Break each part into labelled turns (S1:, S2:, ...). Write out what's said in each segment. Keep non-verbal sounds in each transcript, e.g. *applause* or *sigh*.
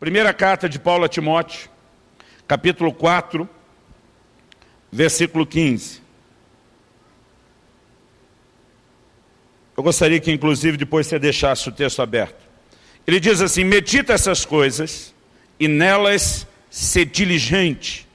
S1: Primeira carta de Paulo a Timóteo, capítulo 4, versículo 15. Eu gostaria que, inclusive, depois você deixasse o texto aberto. Ele diz assim, medita essas coisas e nelas ser diligente.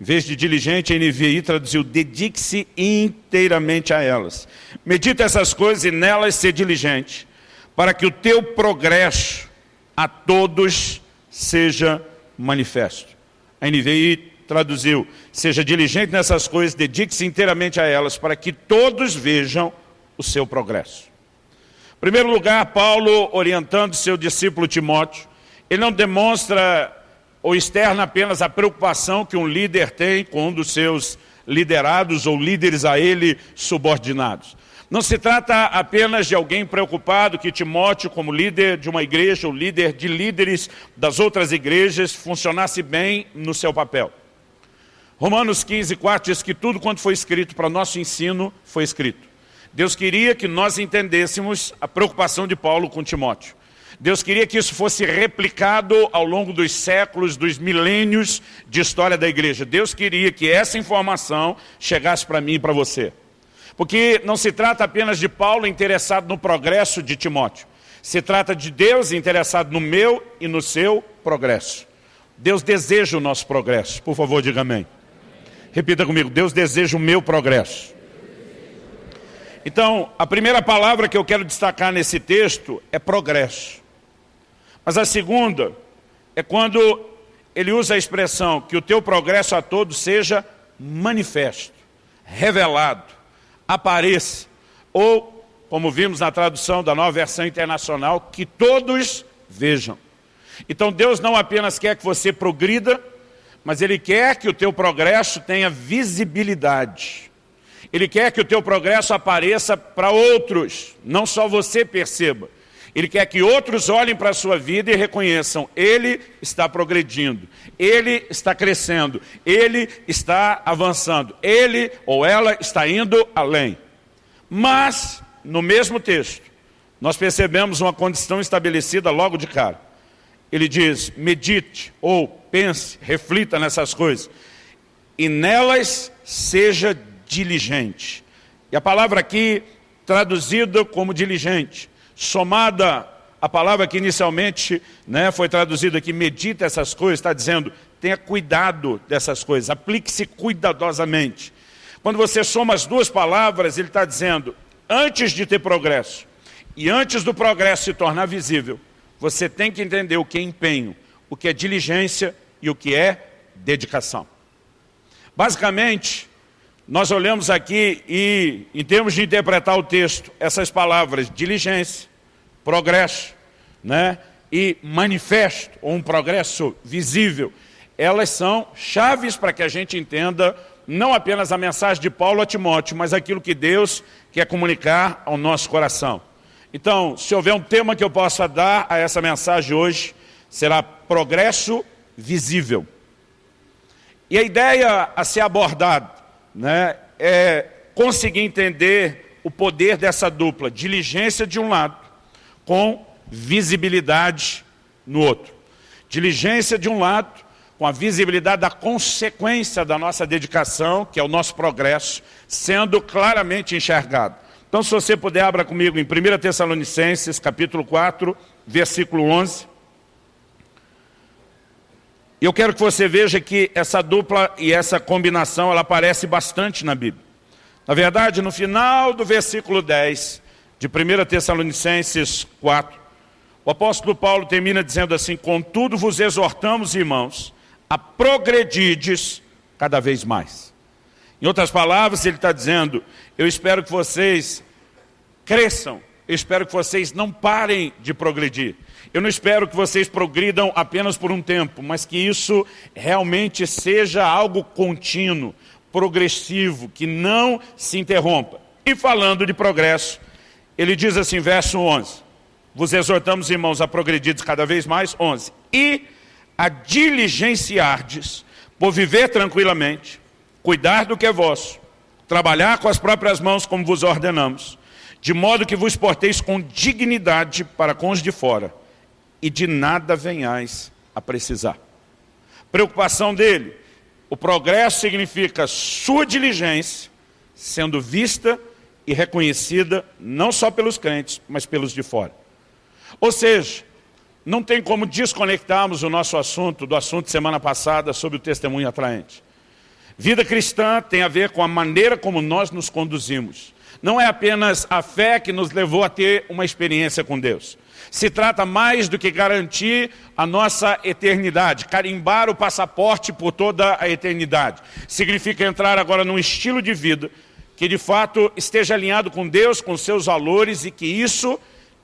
S1: Em vez de diligente, a NVI traduziu, dedique-se inteiramente a elas. Medita essas coisas e nelas ser diligente, para que o teu progresso a todos seja manifesto. A NVI traduziu, seja diligente nessas coisas, dedique-se inteiramente a elas, para que todos vejam o seu progresso. Em primeiro lugar, Paulo, orientando seu discípulo Timóteo, ele não demonstra ou externa apenas a preocupação que um líder tem com um dos seus liderados ou líderes a ele subordinados. Não se trata apenas de alguém preocupado que Timóteo, como líder de uma igreja ou líder de líderes das outras igrejas, funcionasse bem no seu papel. Romanos 15, 4 diz que tudo quanto foi escrito para nosso ensino foi escrito. Deus queria que nós entendêssemos a preocupação de Paulo com Timóteo. Deus queria que isso fosse replicado ao longo dos séculos, dos milênios de história da igreja. Deus queria que essa informação chegasse para mim e para você. Porque não se trata apenas de Paulo interessado no progresso de Timóteo. Se trata de Deus interessado no meu e no seu progresso. Deus deseja o nosso progresso. Por favor, diga amém. Repita comigo, Deus deseja o meu progresso. Então, a primeira palavra que eu quero destacar nesse texto é progresso. Mas a segunda é quando ele usa a expressão que o teu progresso a todos seja manifesto, revelado, apareça, ou, como vimos na tradução da nova versão internacional, que todos vejam. Então Deus não apenas quer que você progrida, mas Ele quer que o teu progresso tenha visibilidade. Ele quer que o teu progresso apareça para outros, não só você perceba. Ele quer que outros olhem para a sua vida e reconheçam, ele está progredindo, ele está crescendo, ele está avançando, ele ou ela está indo além. Mas, no mesmo texto, nós percebemos uma condição estabelecida logo de cara. Ele diz, medite ou pense, reflita nessas coisas, e nelas seja diligente. E a palavra aqui, traduzida como diligente, somada a palavra que inicialmente né, foi traduzida aqui, medita essas coisas, está dizendo, tenha cuidado dessas coisas, aplique-se cuidadosamente. Quando você soma as duas palavras, ele está dizendo, antes de ter progresso, e antes do progresso se tornar visível, você tem que entender o que é empenho, o que é diligência e o que é dedicação. Basicamente, nós olhamos aqui e, em termos de interpretar o texto, essas palavras, diligência, progresso, né, e manifesto, ou um progresso visível, elas são chaves para que a gente entenda não apenas a mensagem de Paulo a Timóteo, mas aquilo que Deus quer comunicar ao nosso coração. Então, se houver um tema que eu possa dar a essa mensagem hoje, será progresso visível. E a ideia a ser abordada né, é conseguir entender o poder dessa dupla, diligência de um lado, com visibilidade no outro. Diligência de um lado, com a visibilidade da consequência da nossa dedicação, que é o nosso progresso, sendo claramente enxergado. Então, se você puder, abra comigo em 1 Tessalonicenses, capítulo 4, versículo 11. Eu quero que você veja que essa dupla e essa combinação, ela aparece bastante na Bíblia. Na verdade, no final do versículo 10 de 1 Tessalonicenses 4, o apóstolo Paulo termina dizendo assim, Contudo vos exortamos, irmãos, a progredides cada vez mais. Em outras palavras, ele está dizendo, eu espero que vocês cresçam, eu espero que vocês não parem de progredir. Eu não espero que vocês progridam apenas por um tempo, mas que isso realmente seja algo contínuo, progressivo, que não se interrompa. E falando de progresso, ele diz assim, verso 11, vos exortamos, irmãos, a progredir cada vez mais, 11, e a diligenciardes por viver tranquilamente, cuidar do que é vosso, trabalhar com as próprias mãos como vos ordenamos, de modo que vos porteis com dignidade para com os de fora, e de nada venhais a precisar. Preocupação dele, o progresso significa sua diligência sendo vista e reconhecida não só pelos crentes, mas pelos de fora. Ou seja, não tem como desconectarmos o nosso assunto do assunto semana passada sobre o testemunho atraente. Vida cristã tem a ver com a maneira como nós nos conduzimos. Não é apenas a fé que nos levou a ter uma experiência com Deus. Se trata mais do que garantir a nossa eternidade, carimbar o passaporte por toda a eternidade. Significa entrar agora num estilo de vida que de fato esteja alinhado com Deus, com seus valores e que isso,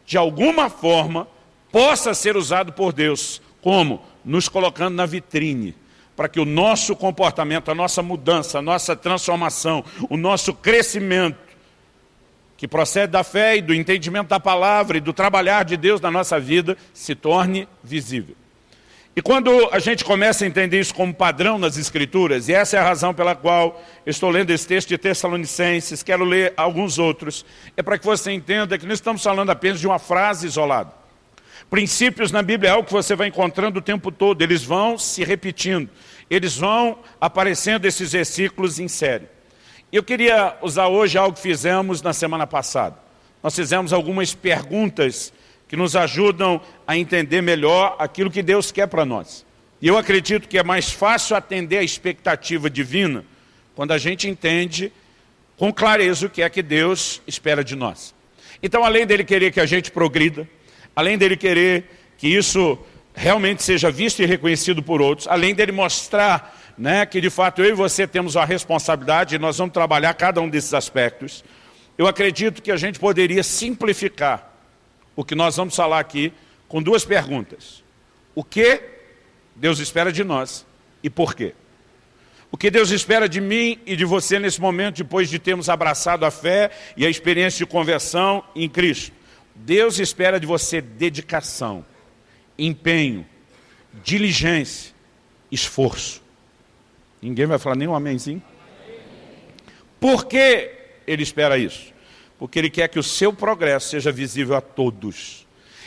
S1: de alguma forma, possa ser usado por Deus. Como? Nos colocando na vitrine para que o nosso comportamento, a nossa mudança, a nossa transformação, o nosso crescimento, que procede da fé e do entendimento da palavra e do trabalhar de Deus na nossa vida, se torne visível. E quando a gente começa a entender isso como padrão nas Escrituras, e essa é a razão pela qual estou lendo esse texto de Tessalonicenses, quero ler alguns outros, é para que você entenda que não estamos falando apenas de uma frase isolada. Princípios na Bíblia é algo que você vai encontrando o tempo todo, eles vão se repetindo, eles vão aparecendo esses versículos em série. Eu queria usar hoje algo que fizemos na semana passada. Nós fizemos algumas perguntas que nos ajudam a entender melhor aquilo que Deus quer para nós. E eu acredito que é mais fácil atender a expectativa divina quando a gente entende com clareza o que é que Deus espera de nós. Então, além dele querer que a gente progrida, além dele querer que isso realmente seja visto e reconhecido por outros, além dele mostrar né, que de fato eu e você temos a responsabilidade e nós vamos trabalhar cada um desses aspectos, eu acredito que a gente poderia simplificar o que nós vamos falar aqui com duas perguntas. O que Deus espera de nós e por quê? O que Deus espera de mim e de você nesse momento, depois de termos abraçado a fé e a experiência de conversão em Cristo. Deus espera de você dedicação, empenho, diligência, esforço. Ninguém vai falar nem um amenzinho? Por que ele espera isso? Porque ele quer que o seu progresso seja visível a todos.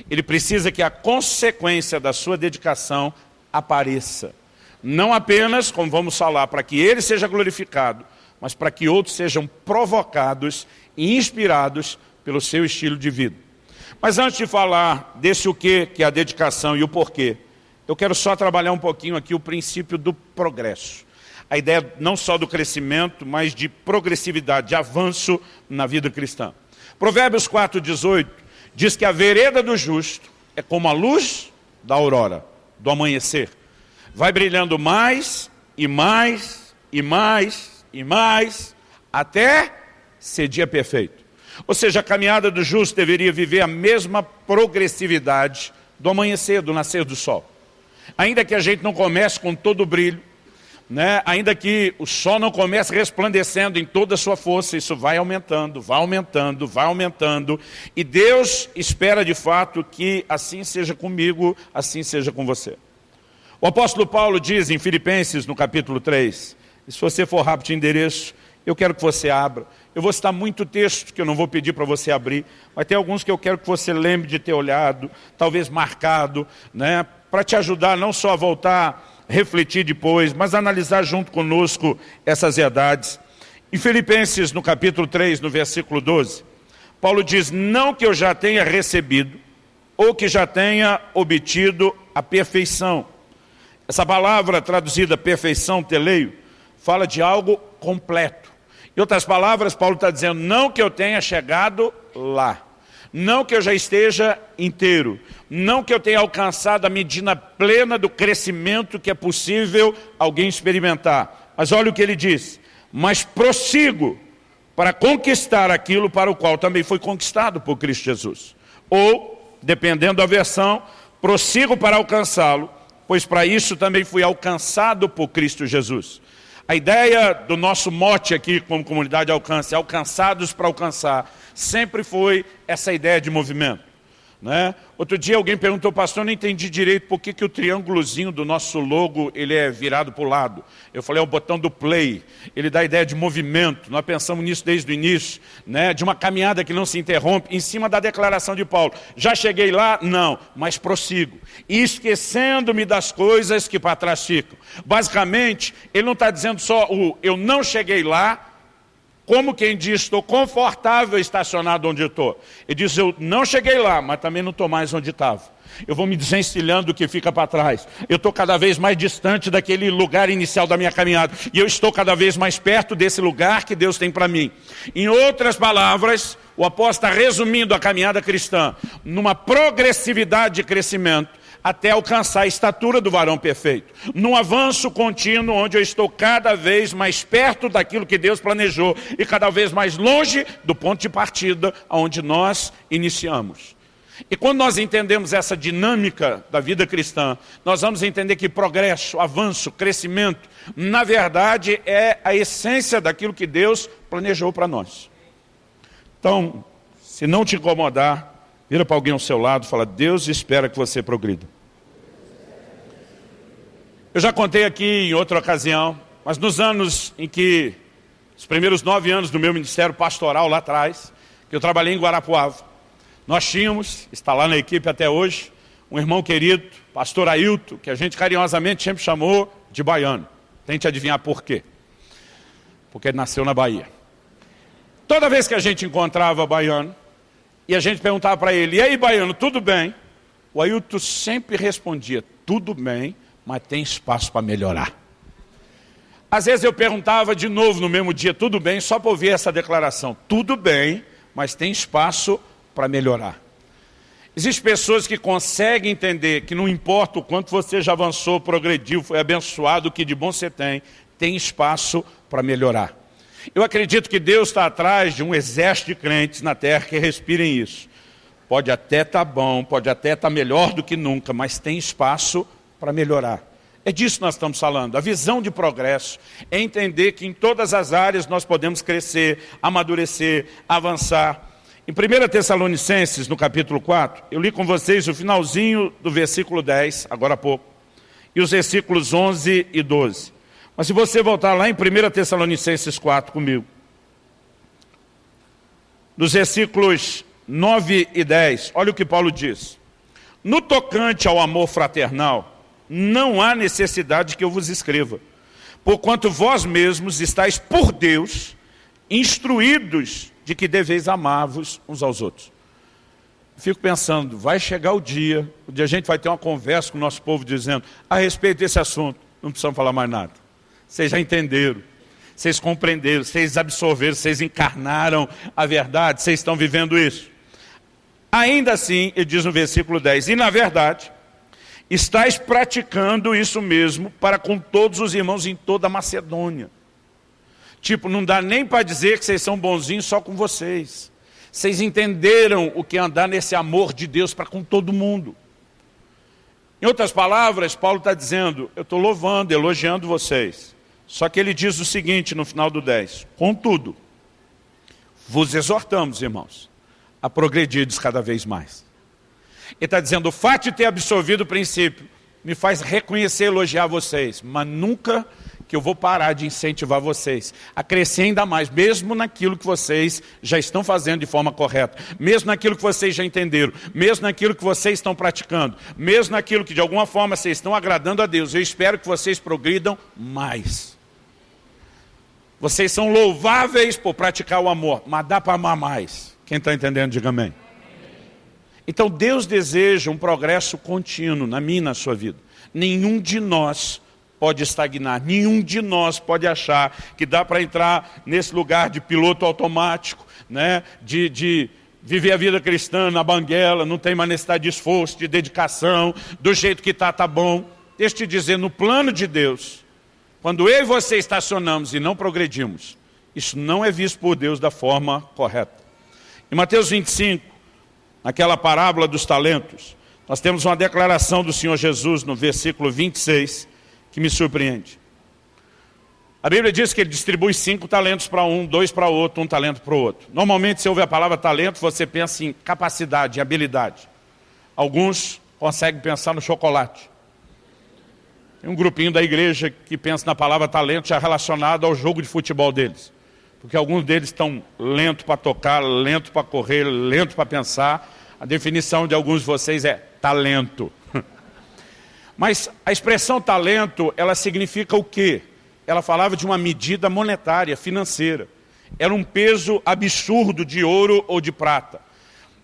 S1: Ele precisa que a consequência da sua dedicação apareça. Não apenas, como vamos falar, para que ele seja glorificado, mas para que outros sejam provocados e inspirados pelo seu estilo de vida. Mas antes de falar desse o que, que é a dedicação e o porquê, eu quero só trabalhar um pouquinho aqui o princípio do progresso. A ideia não só do crescimento, mas de progressividade, de avanço na vida cristã. Provérbios 4,18 diz que a vereda do justo é como a luz da aurora, do amanhecer. Vai brilhando mais e mais e mais e mais, até ser dia perfeito. Ou seja, a caminhada do justo deveria viver a mesma progressividade do amanhecer, do nascer do sol. Ainda que a gente não comece com todo o brilho, né? ainda que o sol não comece resplandecendo em toda a sua força, isso vai aumentando, vai aumentando, vai aumentando. E Deus espera de fato que assim seja comigo, assim seja com você. O apóstolo Paulo diz em Filipenses, no capítulo 3, se você for rápido de endereço, eu quero que você abra. Eu vou citar muito texto que eu não vou pedir para você abrir, mas tem alguns que eu quero que você lembre de ter olhado, talvez marcado, né, para te ajudar não só a voltar, refletir depois, mas analisar junto conosco essas verdades. Em Filipenses, no capítulo 3, no versículo 12, Paulo diz, não que eu já tenha recebido, ou que já tenha obtido a perfeição. Essa palavra traduzida perfeição, teleio, fala de algo completo. Em outras palavras, Paulo está dizendo, não que eu tenha chegado lá, não que eu já esteja inteiro, não que eu tenha alcançado a medida plena do crescimento que é possível alguém experimentar. Mas olha o que ele diz, mas prossigo para conquistar aquilo para o qual também foi conquistado por Cristo Jesus. Ou, dependendo da versão, prossigo para alcançá-lo, pois para isso também fui alcançado por Cristo Jesus. A ideia do nosso mote aqui como comunidade alcance, alcançados para alcançar, sempre foi essa ideia de movimento. Né? Outro dia alguém perguntou, pastor, não entendi direito por que, que o triângulozinho do nosso logo ele é virado para o lado. Eu falei, é o botão do play, ele dá a ideia de movimento, nós pensamos nisso desde o início, né? de uma caminhada que não se interrompe, em cima da declaração de Paulo. Já cheguei lá? Não, mas prossigo. Esquecendo-me das coisas que para trás ficam. Basicamente, ele não está dizendo só o eu não cheguei lá, como quem diz, estou confortável estacionado onde estou. Ele diz, eu não cheguei lá, mas também não estou mais onde estava. Eu vou me desencilhando do que fica para trás. Eu estou cada vez mais distante daquele lugar inicial da minha caminhada. E eu estou cada vez mais perto desse lugar que Deus tem para mim. Em outras palavras, o apóstolo está resumindo a caminhada cristã numa progressividade de crescimento até alcançar a estatura do varão perfeito. Num avanço contínuo, onde eu estou cada vez mais perto daquilo que Deus planejou e cada vez mais longe do ponto de partida onde nós iniciamos. E quando nós entendemos essa dinâmica da vida cristã, nós vamos entender que progresso, avanço, crescimento, na verdade é a essência daquilo que Deus planejou para nós. Então, se não te incomodar, Vira para alguém ao seu lado e fala, Deus espera que você progrida. Eu já contei aqui em outra ocasião, mas nos anos em que, os primeiros nove anos do meu ministério pastoral lá atrás, que eu trabalhei em Guarapuava, nós tínhamos, está lá na equipe até hoje, um irmão querido, pastor Ailton, que a gente carinhosamente sempre chamou de baiano. Tente adivinhar por quê. Porque ele nasceu na Bahia. Toda vez que a gente encontrava baiano, e a gente perguntava para ele, e aí, baiano, tudo bem? O Ailton sempre respondia, tudo bem, mas tem espaço para melhorar. Às vezes eu perguntava de novo no mesmo dia, tudo bem, só para ouvir essa declaração. Tudo bem, mas tem espaço para melhorar. Existem pessoas que conseguem entender que não importa o quanto você já avançou, progrediu, foi abençoado, o que de bom você tem, tem espaço para melhorar. Eu acredito que Deus está atrás de um exército de crentes na terra que respirem isso. Pode até estar tá bom, pode até estar tá melhor do que nunca, mas tem espaço para melhorar. É disso que nós estamos falando. A visão de progresso é entender que em todas as áreas nós podemos crescer, amadurecer, avançar. Em 1 Tessalonicenses, no capítulo 4, eu li com vocês o finalzinho do versículo 10, agora há pouco, e os versículos 11 e 12. Mas se você voltar lá em 1 Tessalonicenses 4 comigo, nos versículos 9 e 10, olha o que Paulo diz. No tocante ao amor fraternal, não há necessidade que eu vos escreva, porquanto vós mesmos estáis por Deus instruídos de que deveis amar-vos uns aos outros. Fico pensando, vai chegar o dia, onde a gente vai ter uma conversa com o nosso povo dizendo, a respeito desse assunto, não precisamos falar mais nada. Vocês já entenderam, vocês compreenderam, vocês absorveram, vocês encarnaram a verdade, vocês estão vivendo isso. Ainda assim, ele diz no versículo 10, e na verdade, estáis praticando isso mesmo para com todos os irmãos em toda a Macedônia. Tipo, não dá nem para dizer que vocês são bonzinhos só com vocês. Vocês entenderam o que é andar nesse amor de Deus para com todo mundo. Em outras palavras, Paulo está dizendo, eu estou louvando, elogiando vocês. Só que ele diz o seguinte no final do 10. Contudo, vos exortamos, irmãos, a progredirdes cada vez mais. Ele está dizendo, o fato de ter absorvido o princípio me faz reconhecer e elogiar vocês, mas nunca que eu vou parar de incentivar vocês a crescer ainda mais, mesmo naquilo que vocês já estão fazendo de forma correta, mesmo naquilo que vocês já entenderam, mesmo naquilo que vocês estão praticando, mesmo naquilo que de alguma forma vocês estão agradando a Deus. Eu espero que vocês progridam mais. Vocês são louváveis por praticar o amor, mas dá para amar mais. Quem está entendendo, diga amém. Então Deus deseja um progresso contínuo na minha e na sua vida. Nenhum de nós pode estagnar, nenhum de nós pode achar que dá para entrar nesse lugar de piloto automático, né? de, de viver a vida cristã na banguela, não tem mais necessidade de esforço, de dedicação, do jeito que está, está bom. Deixa eu te dizer, no plano de Deus, quando eu e você estacionamos e não progredimos, isso não é visto por Deus da forma correta. Em Mateus 25, naquela parábola dos talentos, nós temos uma declaração do Senhor Jesus no versículo 26, que me surpreende. A Bíblia diz que ele distribui cinco talentos para um, dois para outro, um talento para o outro. Normalmente, se ouve a palavra talento, você pensa em capacidade, em habilidade. Alguns conseguem pensar no chocolate. Tem um grupinho da igreja que pensa na palavra talento já relacionado ao jogo de futebol deles. Porque alguns deles estão lento para tocar, lento para correr, lento para pensar. A definição de alguns de vocês é talento. *laughs* Mas a expressão talento, ela significa o quê? Ela falava de uma medida monetária, financeira. Era um peso absurdo de ouro ou de prata.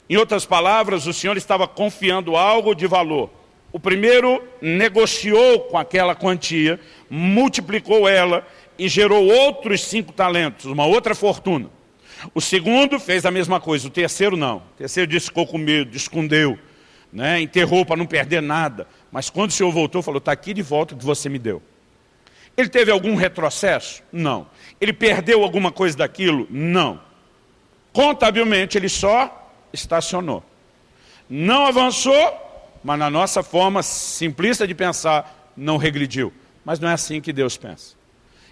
S1: Em outras palavras, o Senhor estava confiando algo de valor. O primeiro negociou com aquela quantia, multiplicou ela e gerou outros cinco talentos, uma outra fortuna. O segundo fez a mesma coisa, o terceiro não. O terceiro disse, ficou com medo, escondeu, né? enterrou para não perder nada. Mas quando o Senhor voltou, falou, está aqui de volta o que você me deu. Ele teve algum retrocesso? Não. Ele perdeu alguma coisa daquilo? Não. Contabilmente, ele só estacionou. Não avançou, mas na nossa forma simplista de pensar, não regrediu. Mas não é assim que Deus pensa.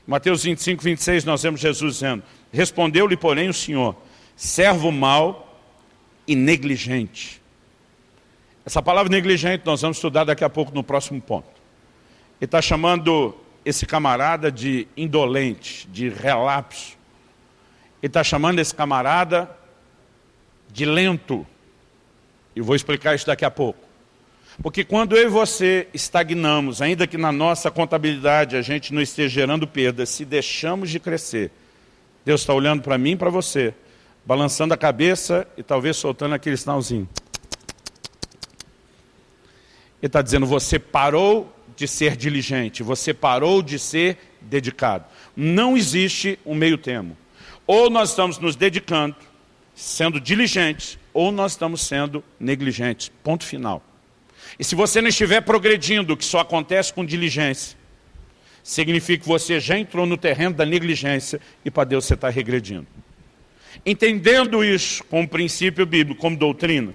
S1: Em Mateus 25, 26, nós vemos Jesus dizendo, Respondeu-lhe, porém, o Senhor, servo mau e negligente. Essa palavra negligente nós vamos estudar daqui a pouco no próximo ponto. Ele está chamando esse camarada de indolente, de relapso. Ele está chamando esse camarada de lento. E vou explicar isso daqui a pouco. Porque quando eu e você estagnamos, ainda que na nossa contabilidade a gente não esteja gerando perdas, se deixamos de crescer, Deus está olhando para mim e para você, balançando a cabeça e talvez soltando aquele sinalzinho. Ele está dizendo, você parou de ser diligente, você parou de ser dedicado. Não existe um meio termo. Ou nós estamos nos dedicando, sendo diligentes, ou nós estamos sendo negligentes. Ponto final. E se você não estiver progredindo, que só acontece com diligência, significa que você já entrou no terreno da negligência e para Deus você está regredindo. Entendendo isso como princípio bíblico, como doutrina,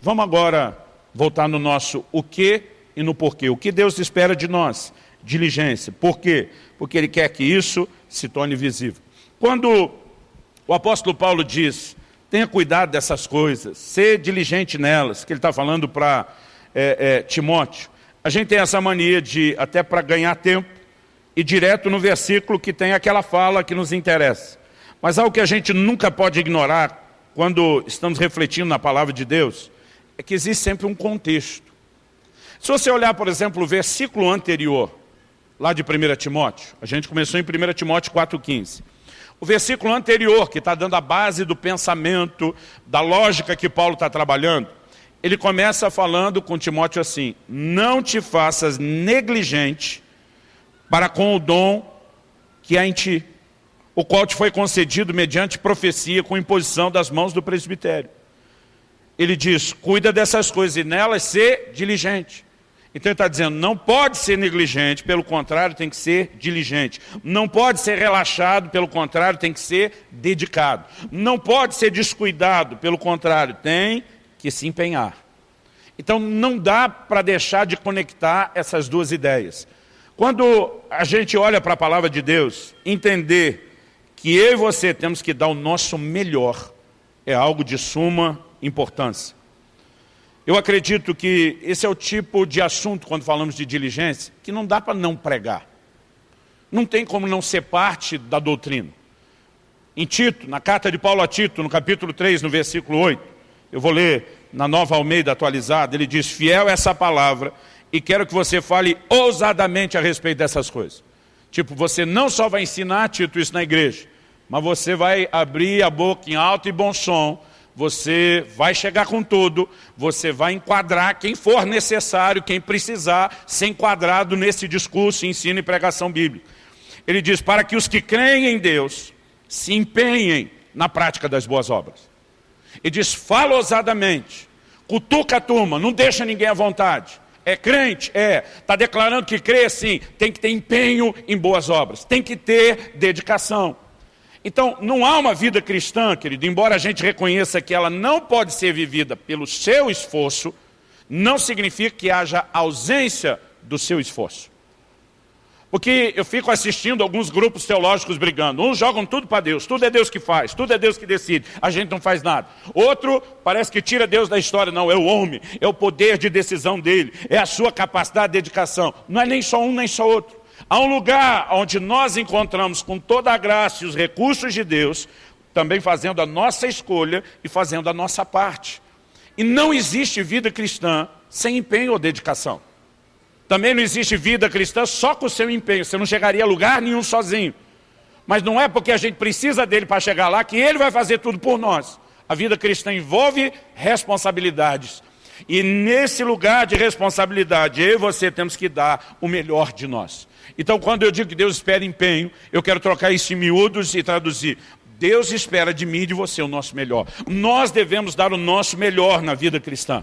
S1: vamos agora voltar no nosso o que e no porquê. O que Deus espera de nós? Diligência. Por quê? Porque Ele quer que isso se torne visível. Quando o apóstolo Paulo diz, tenha cuidado dessas coisas, ser diligente nelas, que ele está falando para é, é, Timóteo, a gente tem essa mania de, até para ganhar tempo, e direto no versículo que tem aquela fala que nos interessa. Mas algo que a gente nunca pode ignorar quando estamos refletindo na palavra de Deus, é que existe sempre um contexto. Se você olhar, por exemplo, o versículo anterior, lá de 1 Timóteo, a gente começou em 1 Timóteo 4,15. O versículo anterior, que está dando a base do pensamento, da lógica que Paulo está trabalhando, ele começa falando com Timóteo assim, não te faças negligente para com o dom que há em ti, o qual te foi concedido mediante profecia com imposição das mãos do presbitério. Ele diz, cuida dessas coisas e nelas ser diligente. Então ele está dizendo, não pode ser negligente, pelo contrário, tem que ser diligente. Não pode ser relaxado, pelo contrário, tem que ser dedicado. Não pode ser descuidado, pelo contrário, tem que se empenhar. Então não dá para deixar de conectar essas duas ideias. Quando a gente olha para a palavra de Deus, entender que eu e você temos que dar o nosso melhor, é algo de suma importância. Eu acredito que esse é o tipo de assunto, quando falamos de diligência, que não dá para não pregar. Não tem como não ser parte da doutrina. Em Tito, na carta de Paulo a Tito, no capítulo 3, no versículo 8, eu vou ler na Nova Almeida atualizada, ele diz, fiel é essa palavra, e quero que você fale ousadamente a respeito dessas coisas. Tipo, você não só vai ensinar, Tito, isso na igreja, mas você vai abrir a boca em alto e bom som, você vai chegar com tudo, você vai enquadrar quem for necessário, quem precisar ser enquadrado nesse discurso, ensino e pregação bíblica. Ele diz, para que os que creem em Deus se empenhem na prática das boas obras. E diz, fala ousadamente, cutuca a turma, não deixa ninguém à vontade. É crente? É. Está declarando que crê? Sim. Tem que ter empenho em boas obras. Tem que ter dedicação. Então, não há uma vida cristã, querido, embora a gente reconheça que ela não pode ser vivida pelo seu esforço, não significa que haja ausência do seu esforço. Porque eu fico assistindo alguns grupos teológicos brigando. Uns jogam tudo para Deus, tudo é Deus que faz, tudo é Deus que decide, a gente não faz nada. Outro parece que tira Deus da história, não, é o homem, é o poder de decisão dele, é a sua capacidade de dedicação. Não é nem só um, nem só outro. Há um lugar onde nós encontramos com toda a graça e os recursos de Deus, também fazendo a nossa escolha e fazendo a nossa parte. E não existe vida cristã sem empenho ou dedicação. Também não existe vida cristã só com o seu empenho. Você não chegaria a lugar nenhum sozinho. Mas não é porque a gente precisa dele para chegar lá que ele vai fazer tudo por nós. A vida cristã envolve responsabilidades. E nesse lugar de responsabilidade, eu e você temos que dar o melhor de nós. Então, quando eu digo que Deus espera empenho, eu quero trocar isso em miúdos e traduzir. Deus espera de mim e de você o nosso melhor. Nós devemos dar o nosso melhor na vida cristã.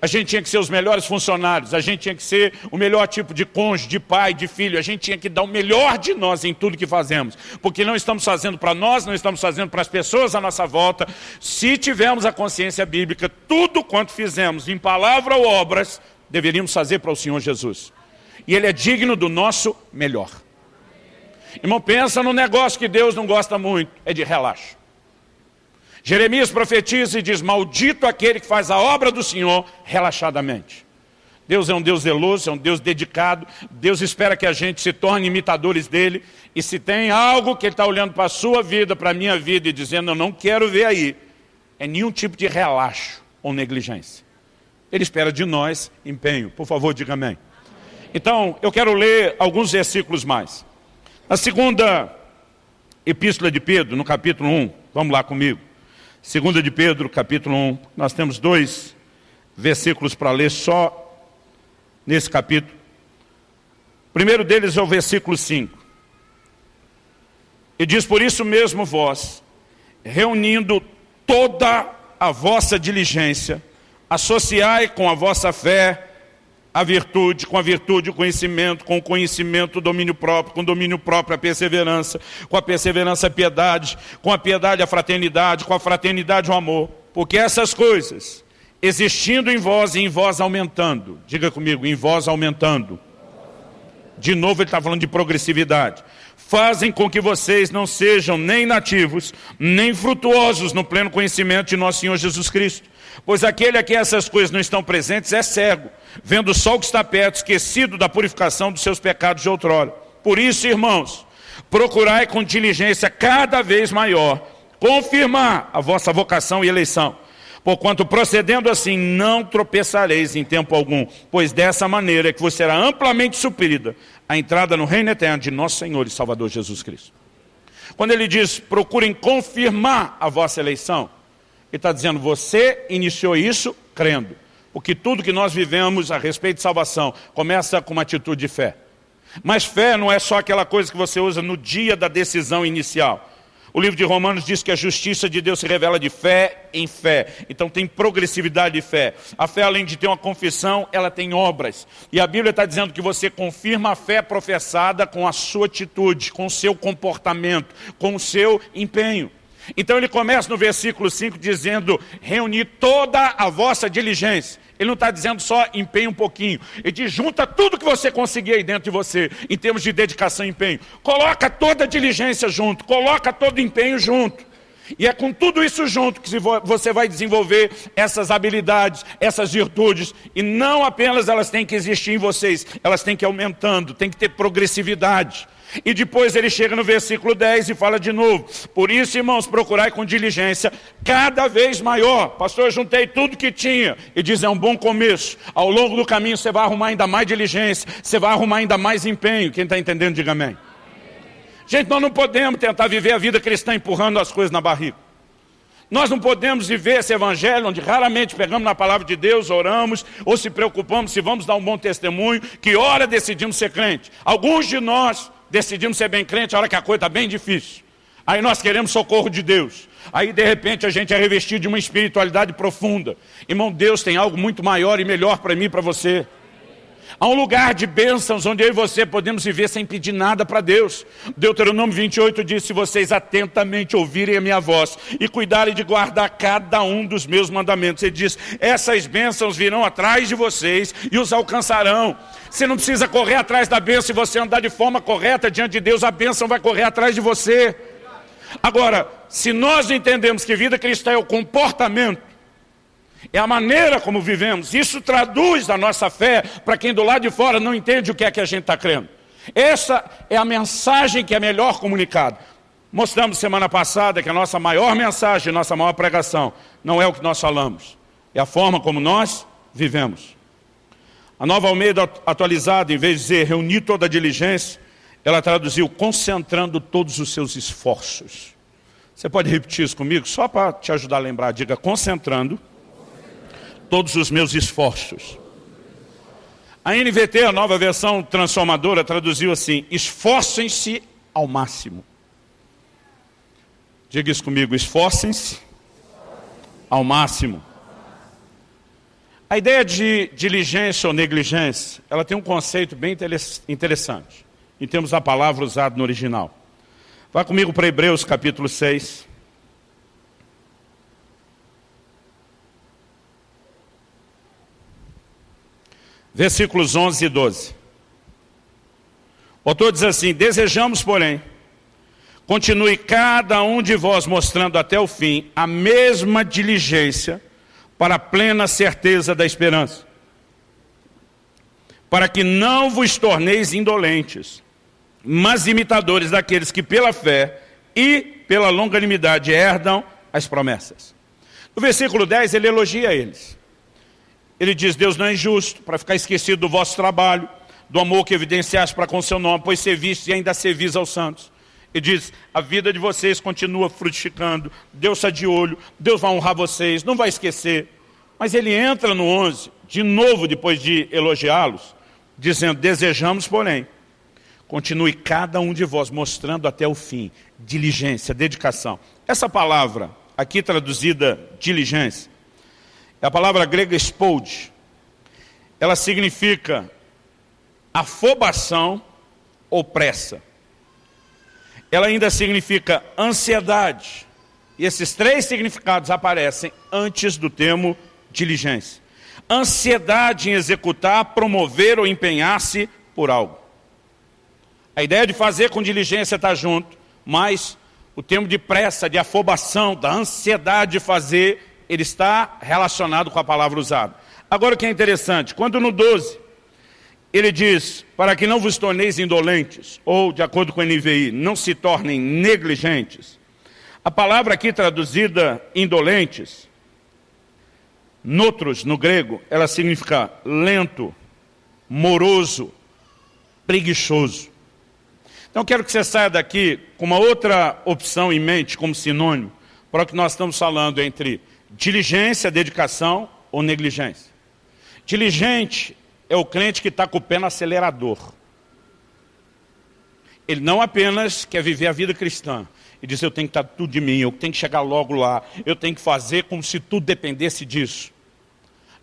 S1: A gente tinha que ser os melhores funcionários, a gente tinha que ser o melhor tipo de cônjuge, de pai, de filho, a gente tinha que dar o melhor de nós em tudo que fazemos, porque não estamos fazendo para nós, não estamos fazendo para as pessoas à nossa volta. Se tivermos a consciência bíblica, tudo quanto fizemos, em palavra ou obras, deveríamos fazer para o Senhor Jesus. E Ele é digno do nosso melhor. Irmão, pensa no negócio que Deus não gosta muito, é de relaxo. Jeremias profetiza e diz, maldito aquele que faz a obra do Senhor relaxadamente. Deus é um Deus zeloso, é um Deus dedicado, Deus espera que a gente se torne imitadores dEle, e se tem algo que Ele está olhando para a sua vida, para a minha vida, e dizendo, eu não quero ver aí, é nenhum tipo de relaxo ou negligência. Ele espera de nós empenho. Por favor, diga amém. Então, eu quero ler alguns versículos mais. Na segunda epístola de Pedro, no capítulo 1, vamos lá comigo. Segunda de Pedro, capítulo 1, nós temos dois versículos para ler só nesse capítulo. O primeiro deles é o versículo 5. E diz, por isso mesmo vós, reunindo toda a vossa diligência, associai com a vossa fé a virtude, com a virtude o conhecimento, com o conhecimento o domínio próprio, com o domínio próprio a perseverança, com a perseverança a piedade, com a piedade a fraternidade, com a fraternidade o amor. Porque essas coisas, existindo em vós e em vós aumentando, diga comigo, em vós aumentando. De novo ele está falando de progressividade. Fazem com que vocês não sejam nem nativos, nem frutuosos no pleno conhecimento de nosso Senhor Jesus Cristo. Pois aquele a quem essas coisas não estão presentes é cego, vendo só o que está perto, esquecido da purificação dos seus pecados de outrora. Por isso, irmãos, procurai com diligência cada vez maior confirmar a vossa vocação e eleição. Porquanto procedendo assim, não tropeçareis em tempo algum, pois dessa maneira é que você será amplamente suprida a entrada no reino eterno de nosso Senhor e Salvador Jesus Cristo. Quando ele diz, procurem confirmar a vossa eleição, ele está dizendo, você iniciou isso crendo. Porque tudo que nós vivemos a respeito de salvação começa com uma atitude de fé. Mas fé não é só aquela coisa que você usa no dia da decisão inicial. O livro de Romanos diz que a justiça de Deus se revela de fé em fé. Então tem progressividade de fé. A fé, além de ter uma confissão, ela tem obras. E a Bíblia está dizendo que você confirma a fé professada com a sua atitude, com o seu comportamento, com o seu empenho. Então ele começa no versículo 5 dizendo, reunir toda a vossa diligência. Ele não está dizendo só empenho um pouquinho. Ele diz, junta tudo que você conseguir aí dentro de você, em termos de dedicação e empenho. Coloca toda a diligência junto, coloca todo o empenho junto. E é com tudo isso junto que você vai desenvolver essas habilidades, essas virtudes. E não apenas elas têm que existir em vocês, elas têm que ir aumentando, tem que ter progressividade. E depois ele chega no versículo 10 e fala de novo. Por isso, irmãos, procurai com diligência cada vez maior. Pastor, eu juntei tudo que tinha. E diz, é um bom começo. Ao longo do caminho você vai arrumar ainda mais diligência. Você vai arrumar ainda mais empenho. Quem está entendendo, diga amém. Gente, nós não podemos tentar viver a vida cristã empurrando as coisas na barriga. Nós não podemos viver esse evangelho onde raramente pegamos na palavra de Deus, oramos, ou se preocupamos se vamos dar um bom testemunho, que hora decidimos ser crente. Alguns de nós decidimos ser bem crente a hora que a coisa está bem difícil. Aí nós queremos socorro de Deus. Aí de repente a gente é revestido de uma espiritualidade profunda. Irmão, Deus tem algo muito maior e melhor para mim e para você. Há um lugar de bênçãos onde eu e você podemos viver sem pedir nada para Deus. Deuteronômio 28 diz, se vocês atentamente ouvirem a minha voz e cuidarem de guardar cada um dos meus mandamentos. Ele diz, essas bênçãos virão atrás de vocês e os alcançarão. Você não precisa correr atrás da bênção, se você andar de forma correta diante de Deus, a bênção vai correr atrás de você. Agora, se nós entendemos que vida cristã é o comportamento, é a maneira como vivemos. Isso traduz a nossa fé para quem do lado de fora não entende o que é que a gente está crendo. Essa é a mensagem que é melhor comunicada. Mostramos semana passada que a nossa maior mensagem, nossa maior pregação, não é o que nós falamos, é a forma como nós vivemos. A nova Almeida atualizada, em vez de dizer reunir toda a diligência, ela traduziu concentrando todos os seus esforços. Você pode repetir isso comigo? Só para te ajudar a lembrar, diga concentrando todos os meus esforços. A NVT, a nova versão transformadora, traduziu assim, esforcem-se ao máximo. Diga isso comigo, esforcem-se ao máximo. A ideia de diligência ou negligência, ela tem um conceito bem interessante, em termos da palavra usada no original. Vá comigo para Hebreus capítulo 6. Versículos 11 e 12. O autor diz assim, desejamos, porém, continue cada um de vós mostrando até o fim a mesma diligência para a plena certeza da esperança, para que não vos torneis indolentes, mas imitadores daqueles que pela fé e pela longanimidade herdam as promessas. No versículo 10 ele elogia eles. Ele diz, Deus não é injusto para ficar esquecido do vosso trabalho, do amor que evidenciaste para com seu nome, pois serviste e ainda servis aos santos. Ele diz, a vida de vocês continua frutificando, Deus está de olho, Deus vai honrar vocês, não vai esquecer. Mas ele entra no 11, de novo depois de elogiá-los, dizendo, desejamos porém, continue cada um de vós mostrando até o fim, diligência, dedicação. Essa palavra, aqui traduzida diligência, a palavra grega spode. Ela significa afobação ou pressa. Ela ainda significa ansiedade. E esses três significados aparecem antes do termo diligência. Ansiedade em executar, promover ou empenhar-se por algo. A ideia de fazer com diligência está junto, mas o termo de pressa, de afobação, da ansiedade de fazer, ele está relacionado com a palavra usada. Agora o que é interessante, quando no 12, ele diz, para que não vos torneis indolentes, ou de acordo com o NVI, não se tornem negligentes, a palavra aqui traduzida indolentes, notros no grego, ela significa lento, moroso, preguiçoso. Então quero que você saia daqui com uma outra opção em mente como sinônimo para o que nós estamos falando entre Diligência, dedicação ou negligência? Diligente é o crente que está com o pé no acelerador. Ele não apenas quer viver a vida cristã. e diz, eu tenho que estar tudo de mim, eu tenho que chegar logo lá, eu tenho que fazer como se tudo dependesse disso.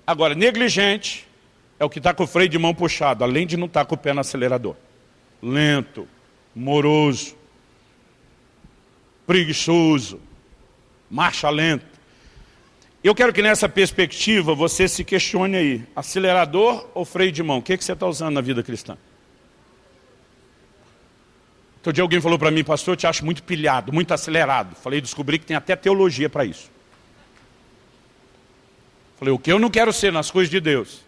S1: Agora, negligente é o que está com o freio de mão puxado, além de não estar com o pé no acelerador. Lento, moroso, preguiçoso, marcha lenta. Eu quero que nessa perspectiva você se questione aí, acelerador ou freio de mão? O que, é que você está usando na vida cristã? Outro dia alguém falou para mim, pastor, eu te acho muito pilhado, muito acelerado. Falei, descobri que tem até teologia para isso. Falei, o que eu não quero ser nas coisas de Deus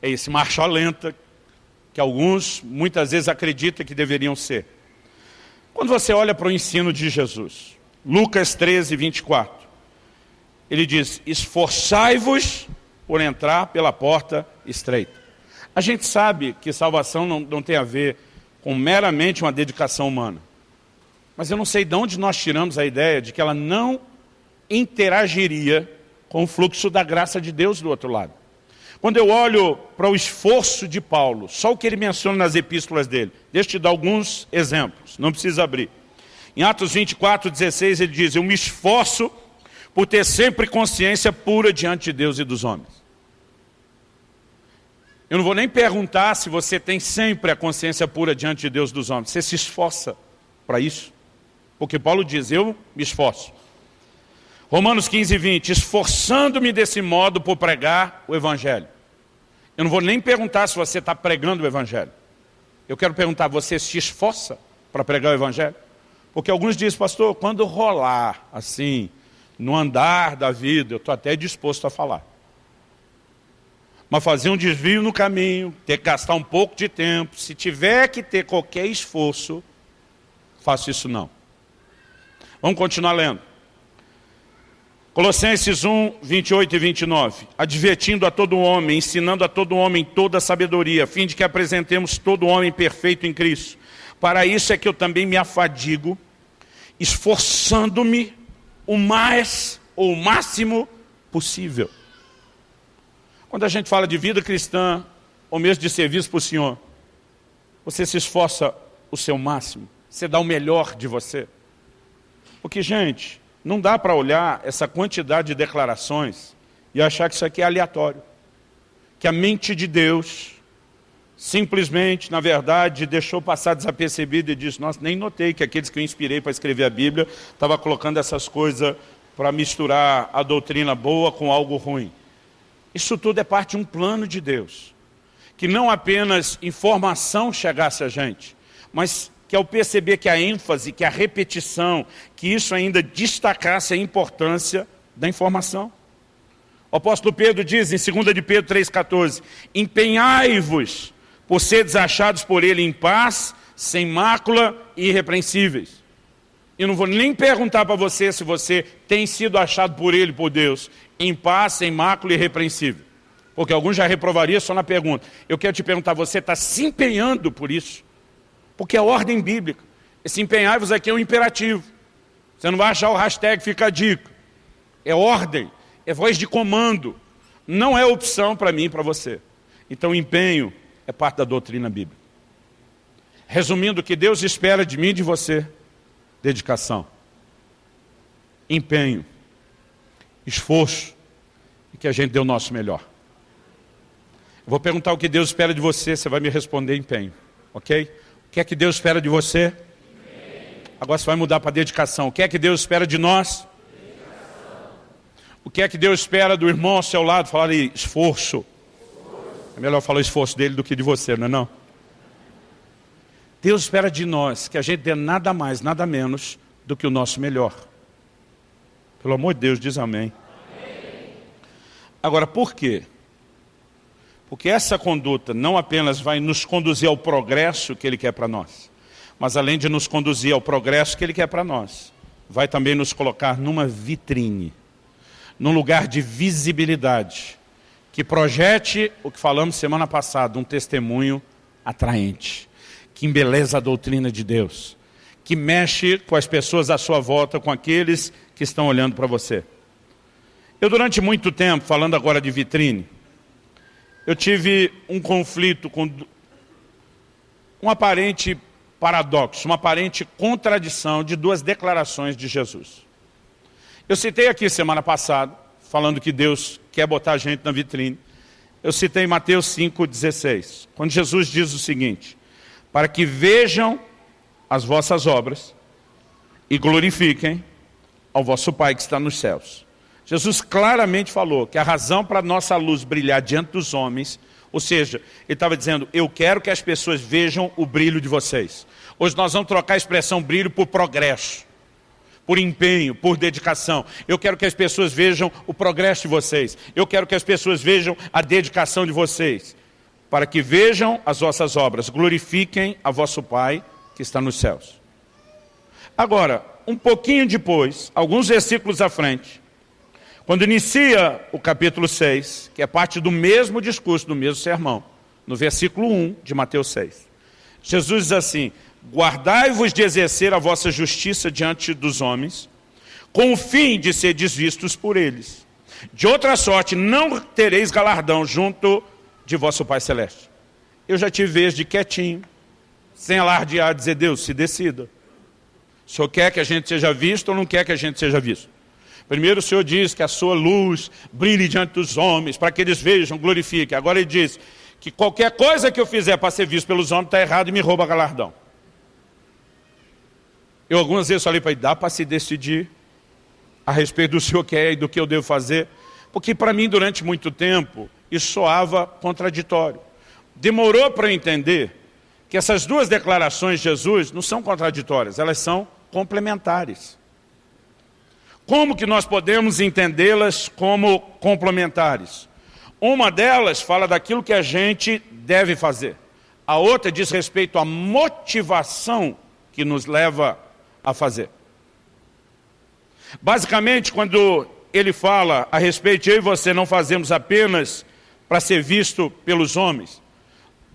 S1: é esse marcha lenta que alguns muitas vezes acreditam que deveriam ser. Quando você olha para o ensino de Jesus, Lucas 13, 24, ele diz, esforçai-vos por entrar pela porta estreita. A gente sabe que salvação não, não tem a ver com meramente uma dedicação humana. Mas eu não sei de onde nós tiramos a ideia de que ela não interagiria com o fluxo da graça de Deus do outro lado. Quando eu olho para o esforço de Paulo, só o que ele menciona nas epístolas dele, deixa eu te dar alguns exemplos, não precisa abrir. Em Atos 24, 16, ele diz, eu me esforço por ter sempre consciência pura diante de Deus e dos homens. Eu não vou nem perguntar se você tem sempre a consciência pura diante de Deus dos homens. Você se esforça para isso? Porque Paulo diz, eu me esforço. Romanos 15, 20, esforçando-me desse modo por pregar o Evangelho. Eu não vou nem perguntar se você está pregando o Evangelho. Eu quero perguntar, você se esforça para pregar o Evangelho? Porque alguns dizem, pastor, quando rolar assim, no andar da vida, eu estou até disposto a falar. Mas fazer um desvio no caminho, ter que gastar um pouco de tempo, se tiver que ter qualquer esforço, faço isso não. Vamos continuar lendo. Colossenses 1, 28 e 29. Advertindo a todo homem, ensinando a todo homem toda a sabedoria, a fim de que apresentemos todo homem perfeito em Cristo. Para isso é que eu também me afadigo, esforçando-me o mais ou o máximo possível. Quando a gente fala de vida cristã, ou mesmo de serviço para o Senhor, você se esforça o seu máximo, você dá o melhor de você. Porque, gente, não dá para olhar essa quantidade de declarações e achar que isso aqui é aleatório. Que a mente de Deus simplesmente, na verdade, deixou passar desapercebido e disse, nossa, nem notei que aqueles que eu inspirei para escrever a Bíblia estavam colocando essas coisas para misturar a doutrina boa com algo ruim. Isso tudo é parte de um plano de Deus. Que não apenas informação chegasse a gente, mas que ao perceber que a ênfase, que a repetição, que isso ainda destacasse a importância da informação. O apóstolo Pedro diz em 2 de Pedro 3,14, empenhai-vos por seres achados por ele em paz, sem mácula e irrepreensíveis. Eu não vou nem perguntar para você se você tem sido achado por ele, por Deus, em paz, sem mácula e irrepreensível. Porque alguns já reprovariam só na pergunta. Eu quero te perguntar, você está se empenhando por isso? Porque é ordem bíblica. Esse empenhar-vos aqui é um imperativo. Você não vai achar o hashtag fica a dica. É ordem, é voz de comando. Não é opção para mim e para você. Então empenho é parte da doutrina bíblica. Resumindo, o que Deus espera de mim e de você, dedicação, empenho, esforço e que a gente dê o nosso melhor. Eu vou perguntar o que Deus espera de você, você vai me responder empenho, ok? que é que Deus espera de você? Agora você vai mudar para dedicação. O que é que Deus espera de nós? O que é que Deus espera do irmão ao seu lado? Falar esforço. É melhor falar o esforço dele do que de você, não é não? Deus espera de nós que a gente dê nada mais, nada menos do que o nosso melhor. Pelo amor de Deus, diz amém. amém. Agora, por quê? Porque essa conduta não apenas vai nos conduzir ao progresso que Ele quer para nós, mas além de nos conduzir ao progresso que Ele quer para nós, vai também nos colocar numa vitrine, num lugar de visibilidade, que projete o que falamos semana passada, um testemunho atraente, que embeleza a doutrina de Deus, que mexe com as pessoas à sua volta, com aqueles que estão olhando para você. Eu durante muito tempo, falando agora de vitrine, eu tive um conflito com um aparente paradoxo, uma aparente contradição de duas declarações de Jesus. Eu citei aqui semana passada, falando que Deus quer botar a gente na vitrine. Eu citei Mateus 5,16, quando Jesus diz o seguinte, para que vejam as vossas obras e glorifiquem ao vosso Pai que está nos céus. Jesus claramente falou que a razão para a nossa luz brilhar diante dos homens, ou seja, ele estava dizendo, eu quero que as pessoas vejam o brilho de vocês. Hoje nós vamos trocar a expressão brilho por progresso, por empenho, por dedicação. Eu quero que as pessoas vejam o progresso de vocês. Eu quero que as pessoas vejam a dedicação de vocês. Para que vejam as vossas obras, glorifiquem a vosso Pai que está nos céus. Agora, um pouquinho depois, alguns versículos à frente, quando inicia o capítulo 6, que é parte do mesmo discurso, do mesmo sermão, no versículo 1 de Mateus 6, Jesus diz assim, guardai-vos de exercer a vossa justiça diante dos homens, com o fim de ser desvistos por eles. De outra sorte, não tereis galardão junto de vosso Pai Celeste. Eu já tive vez de quietinho, sem alardear, dizer, Deus, se decida. O Senhor quer que a gente seja visto ou não quer que a gente seja visto? Primeiro o Senhor diz que a sua luz brilhe diante dos homens, para que eles vejam, glorifiquem. Agora ele diz que qualquer coisa que eu fizer para ser visto pelos homens está errado e me rouba galardão. Eu algumas vezes falei para ele, dá para se decidir a respeito do senhor quer e do que eu devo fazer? Porque para mim, durante muito tempo, isso soava contraditório. Demorou para entender que essas duas declarações de Jesus não são contraditórias, elas são complementares. Como que nós podemos entendê-las como complementares? Uma delas fala daquilo que a gente deve fazer. A outra diz respeito à motivação que nos leva a fazer. Basicamente, quando ele fala a respeito eu e você não fazemos apenas para ser visto pelos homens.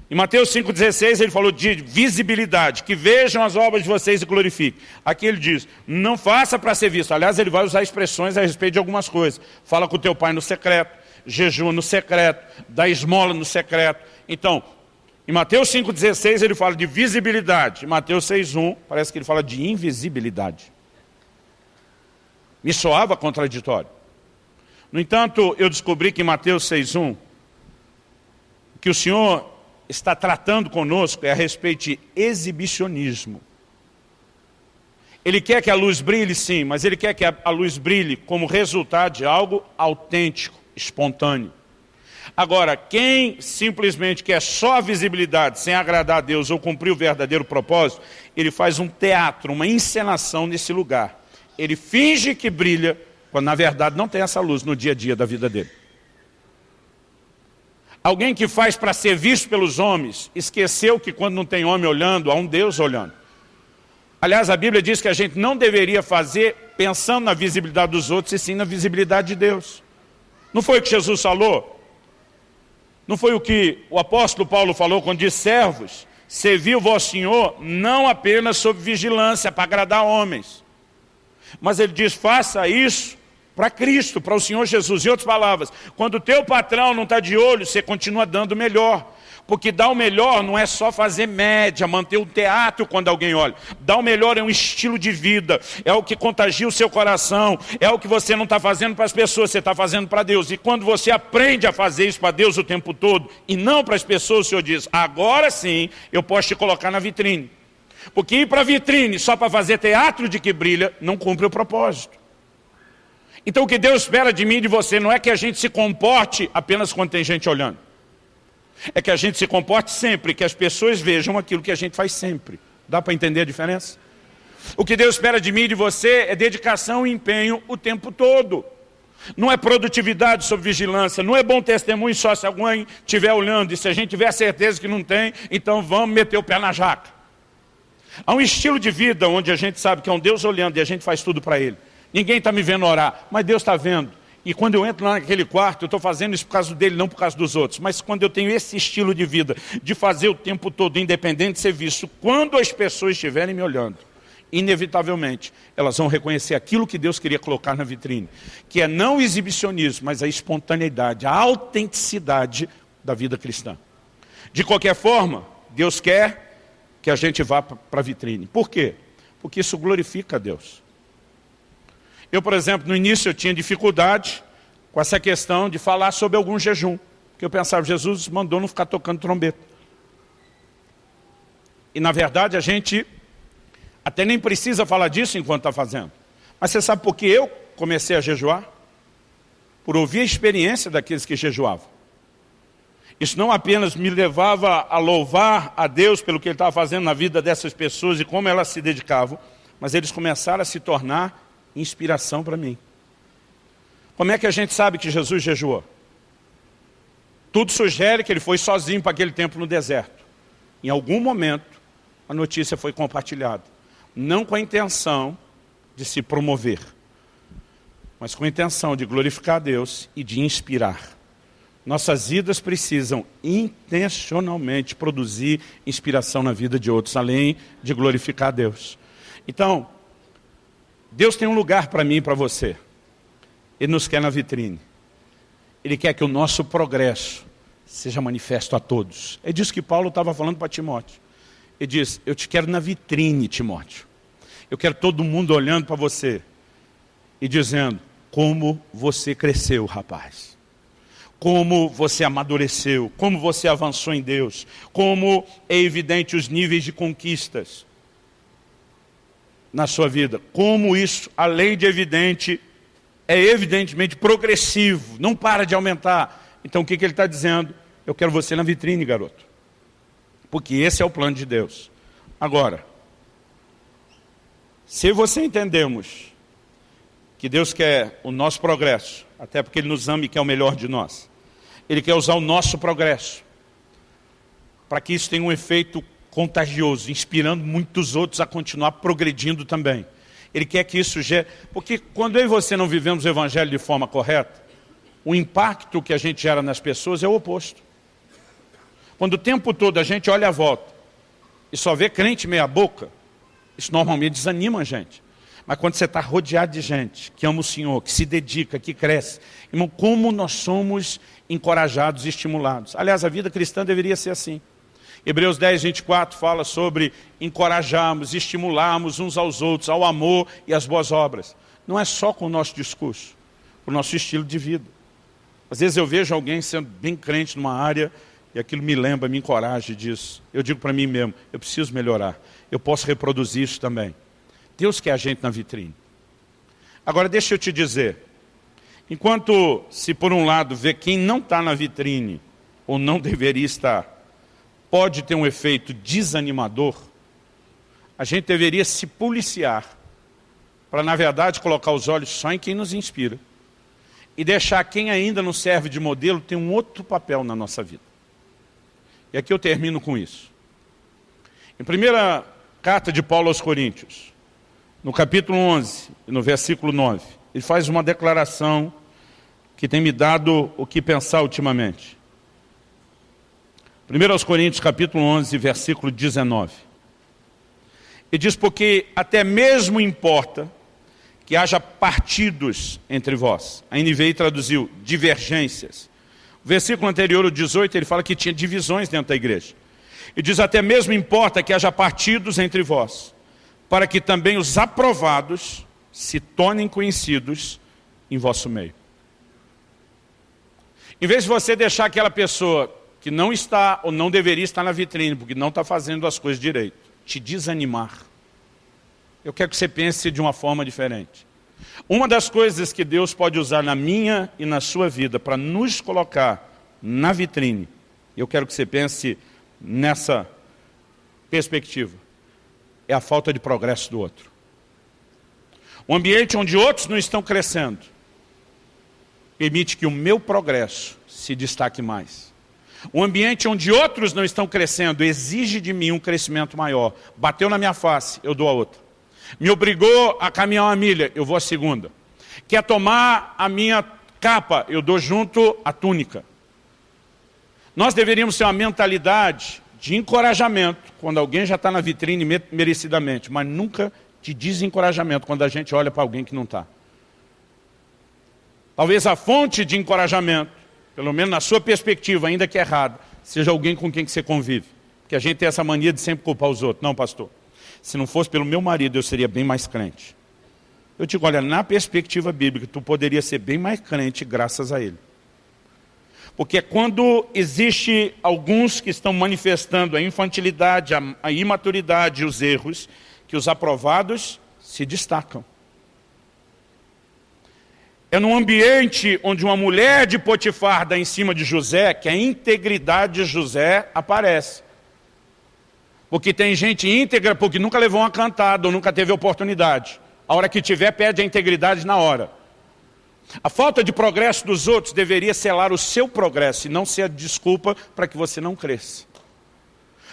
S1: Em Mateus 5,16 ele falou de visibilidade, que vejam as obras de vocês e glorifiquem. Aqui ele diz, não faça para ser visto. Aliás, ele vai usar expressões a respeito de algumas coisas. Fala com teu pai no secreto, jejua no secreto, dá esmola no secreto. Então, em Mateus 5,16 ele fala de visibilidade. Em Mateus 6,1 parece que ele fala de invisibilidade. Me soava contraditório. No entanto, eu descobri que em Mateus 6,1 que o Senhor está tratando conosco é a respeito de exibicionismo. Ele quer que a luz brilhe, sim, mas ele quer que a luz brilhe como resultado de algo autêntico, espontâneo. Agora, quem simplesmente quer só a visibilidade, sem agradar a Deus ou cumprir o verdadeiro propósito, ele faz um teatro, uma encenação nesse lugar. Ele finge que brilha, quando na verdade não tem essa luz no dia a dia da vida dele. Alguém que faz para ser visto pelos homens, esqueceu que quando não tem homem olhando, há um Deus olhando. Aliás, a Bíblia diz que a gente não deveria fazer pensando na visibilidade dos outros, e sim na visibilidade de Deus. Não foi o que Jesus falou? Não foi o que o apóstolo Paulo falou quando disse, servos, serviu vosso Senhor não apenas sob vigilância para agradar homens, mas ele diz, faça isso para Cristo, para o Senhor Jesus. Em outras palavras, quando o teu patrão não está de olho, você continua dando melhor. Porque dar o melhor não é só fazer média, manter o teatro quando alguém olha. Dar o melhor é um estilo de vida, é o que contagia o seu coração, é o que você não está fazendo para as pessoas, você está fazendo para Deus. E quando você aprende a fazer isso para Deus o tempo todo, e não para as pessoas, o Senhor diz, agora sim eu posso te colocar na vitrine. Porque ir para a vitrine só para fazer teatro de que brilha, não cumpre o propósito. Então o que Deus espera de mim e de você não é que a gente se comporte apenas quando tem gente olhando. É que a gente se comporte sempre, que as pessoas vejam aquilo que a gente faz sempre. Dá para entender a diferença? O que Deus espera de mim e de você é dedicação e empenho o tempo todo. Não é produtividade sob vigilância, não é bom testemunho só se alguém estiver olhando. E se a gente tiver certeza que não tem, então vamos meter o pé na jaca. Há um estilo de vida onde a gente sabe que é um Deus olhando e a gente faz tudo para Ele. Ninguém está me vendo orar, mas Deus está vendo. E quando eu entro naquele quarto, eu estou fazendo isso por causa dele, não por causa dos outros. Mas quando eu tenho esse estilo de vida, de fazer o tempo todo, independente de ser visto, quando as pessoas estiverem me olhando, inevitavelmente, elas vão reconhecer aquilo que Deus queria colocar na vitrine, que é não o exibicionismo, mas a espontaneidade, a autenticidade da vida cristã. De qualquer forma, Deus quer que a gente vá para a vitrine. Por quê? Porque isso glorifica a Deus. Eu, por exemplo, no início eu tinha dificuldade com essa questão de falar sobre algum jejum. Porque eu pensava, Jesus mandou não ficar tocando trombeta. E na verdade a gente até nem precisa falar disso enquanto está fazendo. Mas você sabe por que eu comecei a jejuar? Por ouvir a experiência daqueles que jejuavam. Isso não apenas me levava a louvar a Deus pelo que Ele estava fazendo na vida dessas pessoas e como elas se dedicavam, mas eles começaram a se tornar inspiração para mim. Como é que a gente sabe que Jesus jejuou? Tudo sugere que ele foi sozinho para aquele tempo no deserto. Em algum momento, a notícia foi compartilhada. Não com a intenção de se promover, mas com a intenção de glorificar a Deus e de inspirar. Nossas vidas precisam intencionalmente produzir inspiração na vida de outros, além de glorificar a Deus. Então, Deus tem um lugar para mim e para você. Ele nos quer na vitrine. Ele quer que o nosso progresso seja manifesto a todos. É disso que Paulo estava falando para Timóteo. Ele diz, eu te quero na vitrine, Timóteo. Eu quero todo mundo olhando para você e dizendo, como você cresceu, rapaz. como você amadureceu, como você avançou em Deus, como é evidente os níveis de conquistas na sua vida, como isso, além de evidente, é evidentemente progressivo, não para de aumentar. Então o que, que ele está dizendo? Eu quero você na vitrine, garoto. Porque esse é o plano de Deus. Agora, se você entendemos que Deus quer o nosso progresso, até porque Ele nos ama e quer o melhor de nós, Ele quer usar o nosso progresso, para que isso tenha um efeito contagioso, inspirando muitos outros a continuar progredindo também. Ele quer que isso gere... Porque quando eu e você não vivemos o Evangelho de forma correta, o impacto que a gente gera nas pessoas é o oposto. Quando o tempo todo a gente olha à volta e só vê crente meia boca, isso normalmente desanima a gente. Mas quando você está rodeado de gente que ama o Senhor, que se dedica, que cresce, irmão, como nós somos encorajados e estimulados. Aliás, a vida cristã deveria ser assim. Hebreus 10, 24 fala sobre encorajarmos, estimularmos uns aos outros, ao amor e às boas obras. Não é só com o nosso discurso, com o nosso estilo de vida. Às vezes eu vejo alguém sendo bem crente numa área e aquilo me lembra, me encoraja disso. Eu digo para mim mesmo, eu preciso melhorar. Eu posso reproduzir isso também. Deus quer a gente na vitrine. Agora deixa eu te dizer, enquanto se por um lado vê quem não está na vitrine, ou não *laughs* deveria estar, pode ter um efeito desanimador, a gente deveria se policiar para, na verdade, colocar os olhos só em quem nos inspira e deixar quem ainda não serve de modelo ter um outro papel na nossa vida. E aqui eu termino com isso. Em primeira carta de Paulo aos Coríntios, no capítulo 11, no versículo 9, ele faz uma declaração que tem me dado o que pensar ultimamente. 1 aos Coríntios, capítulo 11, versículo 19. E diz, porque até mesmo importa que haja partidos entre vós. A NVI traduziu divergências. O versículo anterior, o 18, ele fala que tinha divisões dentro da igreja. E diz, até mesmo importa que haja partidos entre vós, para que também os aprovados se tornem conhecidos em vosso meio. Em vez de você deixar aquela pessoa que não está ou não deveria estar na vitrine, porque não está fazendo as coisas direito, te desanimar. Eu quero que você pense de uma forma diferente. Uma das coisas que Deus pode usar na minha e na sua vida para nos colocar na vitrine, eu quero que você pense nessa perspectiva, é a falta de progresso do outro. Um ambiente onde outros não estão crescendo, permite que o meu progresso se destaque mais. Um ambiente onde outros não estão crescendo exige de mim um crescimento maior. Bateu na minha face, eu dou a outra. Me obrigou a caminhar uma milha, eu vou a segunda. Quer tomar a minha capa, eu dou junto a túnica. Nós deveríamos ter uma mentalidade de encorajamento, quando alguém já está na vitrine merecidamente, mas nunca de desencorajamento, quando a gente olha para alguém que não está. Talvez a fonte de encorajamento pelo menos na sua perspectiva, ainda que errado, seja alguém com quem que você convive. Porque a gente tem essa mania de sempre culpar os outros. Não, pastor, se não fosse pelo meu marido, eu seria bem mais crente. Eu digo, olha, na perspectiva bíblica, tu poderia ser bem mais crente graças a ele. Porque quando existe alguns que estão manifestando a infantilidade, a, a imaturidade e os erros, que os aprovados se destacam. É num ambiente onde uma mulher de Potifar dá em cima de José que a integridade de José aparece. Porque tem gente íntegra porque nunca levou uma cantada ou nunca teve oportunidade. A hora que tiver, perde a integridade na hora. A falta de progresso dos outros deveria selar o seu progresso e não ser a desculpa para que você não cresça.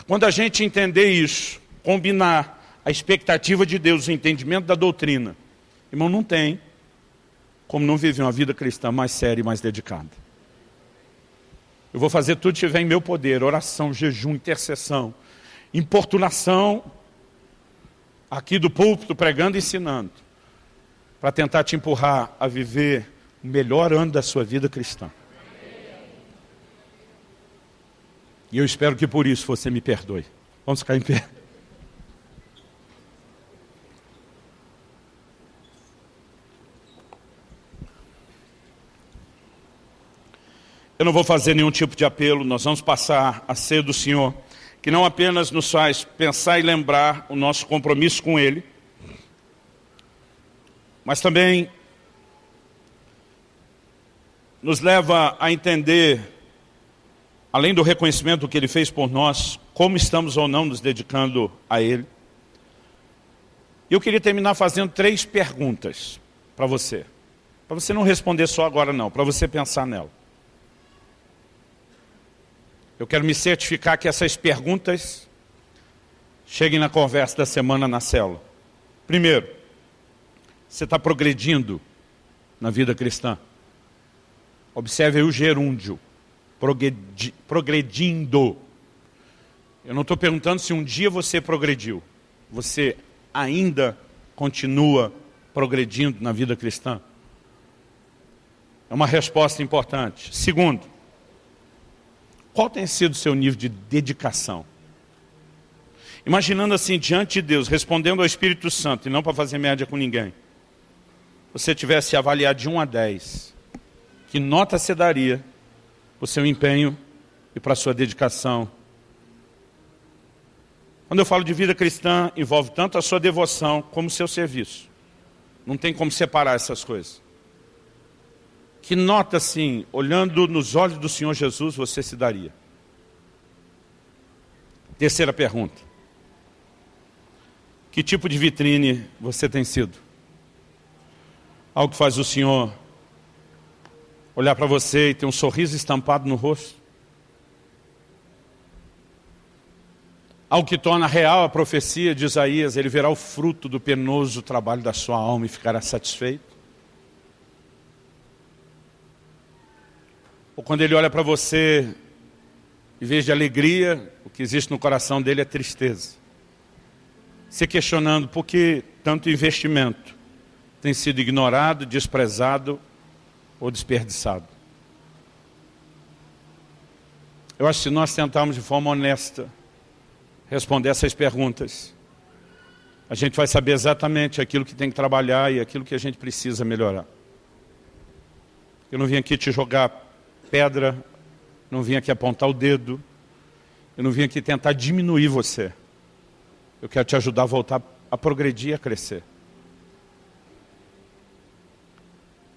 S1: Quando a gente entender isso, combinar a expectativa de Deus, o entendimento da doutrina, irmão, não tem como não viver uma vida cristã mais séria e mais dedicada. Eu vou fazer tudo que estiver em meu poder, oração, jejum, intercessão, importunação, aqui do púlpito, pregando e ensinando, para tentar te empurrar a viver o melhor ano da sua vida cristã. E eu espero que por isso você me perdoe. Vamos ficar em pé. Eu não vou fazer nenhum tipo de apelo, nós vamos passar a ser do Senhor, que não apenas nos faz pensar e lembrar o nosso compromisso com Ele, mas também nos leva a entender, além do reconhecimento que Ele fez por nós, como estamos ou não nos dedicando a Ele. Eu queria terminar fazendo três perguntas para você. Para você não responder só agora não, para você pensar nela. Eu quero me certificar que essas perguntas cheguem na conversa da semana na célula. Primeiro, você está progredindo na vida cristã? Observe aí o gerúndio, progredindo. Eu não estou perguntando se um dia você progrediu. Você ainda continua progredindo na vida cristã? É uma resposta importante. Segundo, qual tem sido o seu nível de dedicação? Imaginando assim, diante de Deus, respondendo ao Espírito Santo, e não para fazer média com ninguém, você tivesse avaliado de 1 a 10, que nota você daria para o seu empenho e para a sua dedicação? Quando eu falo de vida cristã, envolve tanto a sua devoção como o seu serviço. Não tem como separar essas coisas que nota assim, olhando nos olhos do Senhor Jesus, você se daria? Terceira pergunta. Que tipo de vitrine você tem sido? Algo que faz o Senhor olhar para você e ter um sorriso estampado no rosto? Algo que torna real a profecia de Isaías, ele verá o fruto do penoso trabalho da sua alma e ficará satisfeito? Ou quando ele olha para você, em vez de alegria, o que existe no coração dele é tristeza. Se questionando por que tanto investimento tem sido ignorado, desprezado ou desperdiçado. Eu acho que se nós tentarmos de forma honesta responder essas perguntas, a gente vai saber exatamente aquilo que tem que trabalhar e aquilo que a gente precisa melhorar. Eu não vim aqui te jogar pedra, não vim aqui apontar o dedo, eu não vim aqui tentar diminuir você. Eu quero te ajudar a voltar a progredir, a crescer.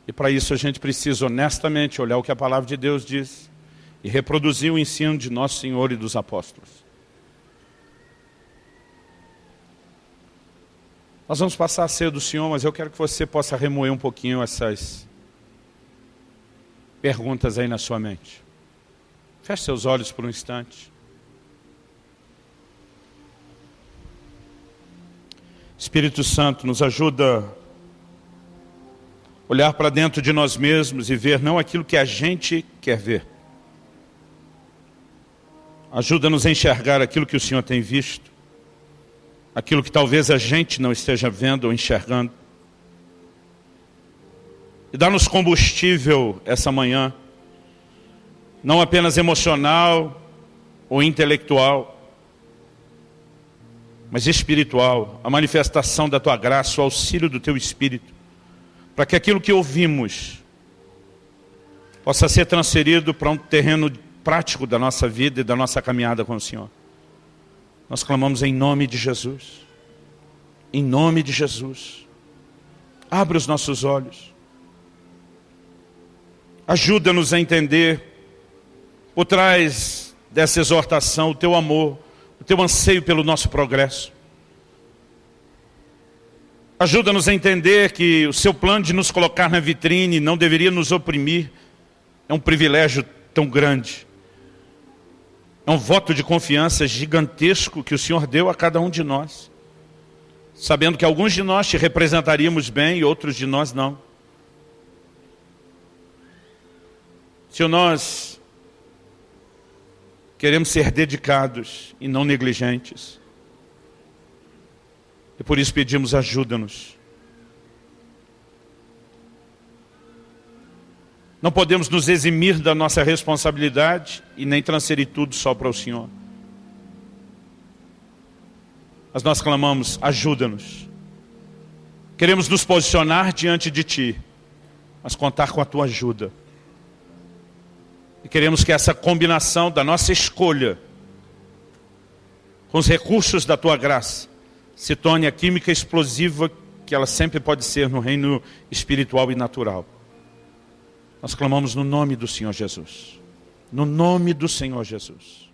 S1: E para isso a gente precisa honestamente olhar o que a palavra de Deus diz e reproduzir o ensino de Nosso Senhor e dos apóstolos. Nós vamos passar a ser do Senhor, mas eu quero que você possa remoer um pouquinho essas perguntas aí na sua mente. Feche seus olhos por um instante. Espírito Santo nos ajuda a olhar para dentro de nós mesmos e ver não aquilo que a gente quer ver. Ajuda-nos a enxergar aquilo que o Senhor tem visto, aquilo que talvez a gente não esteja vendo ou enxergando. E dá-nos combustível essa manhã, não apenas emocional ou intelectual, mas espiritual, a manifestação da Tua graça, o auxílio do Teu Espírito, para que aquilo que ouvimos possa ser transferido para um terreno prático da nossa vida e da nossa caminhada com o Senhor. Nós clamamos em nome de Jesus. Em nome de Jesus. Abre os nossos olhos. Ajuda-nos a entender, por trás dessa exortação, o teu amor, o teu anseio pelo nosso progresso. Ajuda-nos a entender que o seu plano de nos colocar na vitrine não deveria nos oprimir. É um privilégio tão grande. É um voto de confiança gigantesco que o Senhor deu a cada um de nós. Sabendo que alguns de nós te representaríamos bem e outros de nós não. Se nós queremos ser dedicados e não negligentes, e por isso pedimos ajuda-nos. Não podemos nos eximir da nossa responsabilidade e nem transferir tudo só para o Senhor. Mas nós clamamos, ajuda-nos. Queremos nos posicionar diante de Ti, mas contar com a Tua ajuda. Queremos que essa combinação da nossa escolha com os recursos da tua graça se torne a química explosiva que ela sempre pode ser no reino espiritual e natural. Nós clamamos no nome do Senhor Jesus. No nome do Senhor Jesus.